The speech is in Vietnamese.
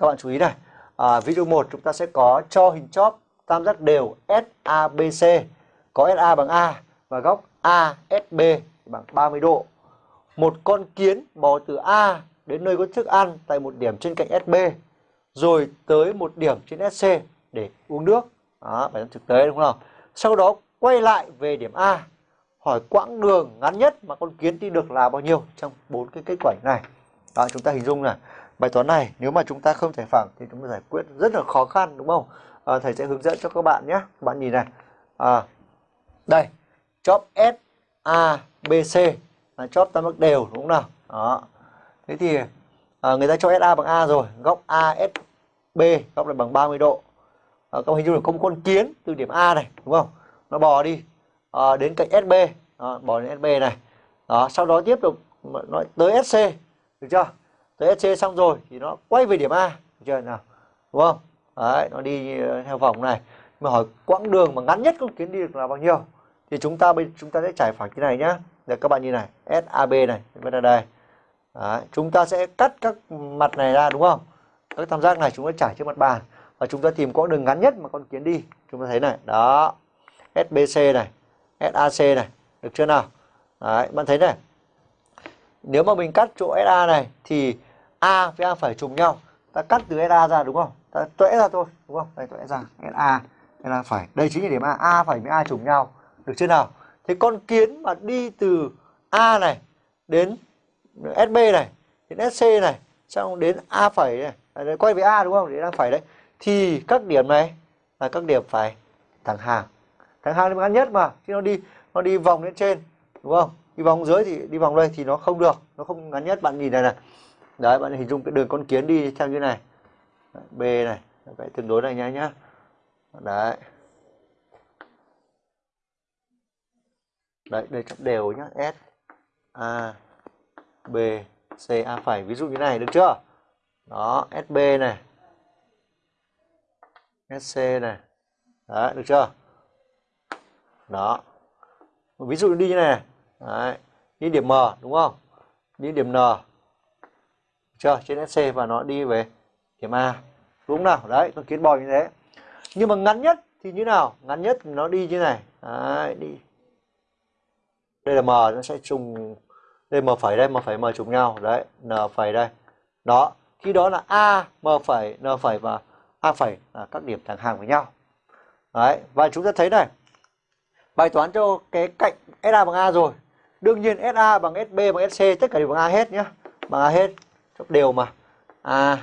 các bạn chú ý này à, ví dụ 1 chúng ta sẽ có cho hình chóp tam giác đều SABC có SA bằng A và góc ASB bằng 30 độ. Một con kiến bò từ A đến nơi có thức ăn tại một điểm trên cạnh SB rồi tới một điểm trên SC để uống nước. Đó bài toán thực tế đúng không? Sau đó quay lại về điểm A hỏi quãng đường ngắn nhất mà con kiến đi được là bao nhiêu trong bốn cái kết quả này. Đó chúng ta hình dung là bài toán này nếu mà chúng ta không giải phẳng thì chúng ta giải quyết rất là khó khăn đúng không? À, thầy sẽ hướng dẫn cho các bạn nhé. Bạn nhìn này. À, đây chóp S A B C. Là chóp tam giác đều đúng không nào? Đó. Thế thì à, người ta cho SA bằng A rồi. Góc ASB góc này bằng 30 độ. À, các hình dung là công con kiến từ điểm A này đúng không? Nó bò đi à, đến cạnh SB đó, bò đến SB này. Đó sau đó tiếp tục nó tới SC được chưa? Tới SC xong rồi thì nó quay về điểm A được chưa nào? Đúng không? Đấy nó đi theo vòng này. Mà hỏi quãng đường mà ngắn nhất con kiến đi được là bao nhiêu? Thì chúng ta bây chúng ta sẽ trải phẳng như này nhá. Để các bạn nhìn này SAB này bên là đây. Đấy, chúng ta sẽ cắt các mặt này ra đúng không? Các tam giác này chúng ta trải trên mặt bàn. Và chúng ta tìm quãng đường ngắn nhất mà con kiến đi. Chúng ta thấy này đó. SBC này SAC này được chưa nào? Đấy, bạn thấy này. Nếu mà mình cắt chỗ SA này thì A với A phải trùng nhau. Ta cắt từ SA ra đúng không? Ta tuệ ra thôi đúng không? Đây tuệ ra SA đây là phải đây chính là điểm A. A phải với A trùng nhau. Được chưa nào? Thế con kiến mà đi từ A này đến SB này đến SC này xong đến A phẩy này à, quay về A đúng không? Đến A phẩy đấy. Thì các điểm này là các điểm phải thẳng hàng. Thẳng hàng là ngắn nhất mà chứ nó đi nó đi vòng lên trên đúng không? Đi vòng dưới thì đi vòng đây thì nó không được nó không ngắn nhất. Bạn nhìn này này đấy, bạn hình dung cái đường con kiến đi theo như này. B này, vậy tương đối này nhá nhá. Đấy. Đấy, đây chấm đều nhá, S, A, B, C, A phải ví dụ như này, được chưa? Đó SB này. SC này. Đấy, được chưa? Đó. Ví dụ đi như này. Đấy đi điểm M, đúng không? Đi điểm N chưa trên SC và nó đi về điểm A. Đúng nào? Đấy, con kiến bò như thế. Nhưng mà ngắn nhất thì như nào? Ngắn nhất nó đi như này. Đấy, đi. Đây là M nó sẽ trùng đây M phẩy đây, M phẩy M trùng nhau. Đấy, N phẩy đây. Đó, khi đó là A, M phẩy, N phẩy và A phẩy là các điểm thẳng hàng với nhau. Đấy, và chúng ta thấy này. Bài toán cho cái cạnh SA bằng A rồi. Đương nhiên SA bằng SB bằng SC tất cả đều bằng A hết nhá. Bằng A hết đều mà A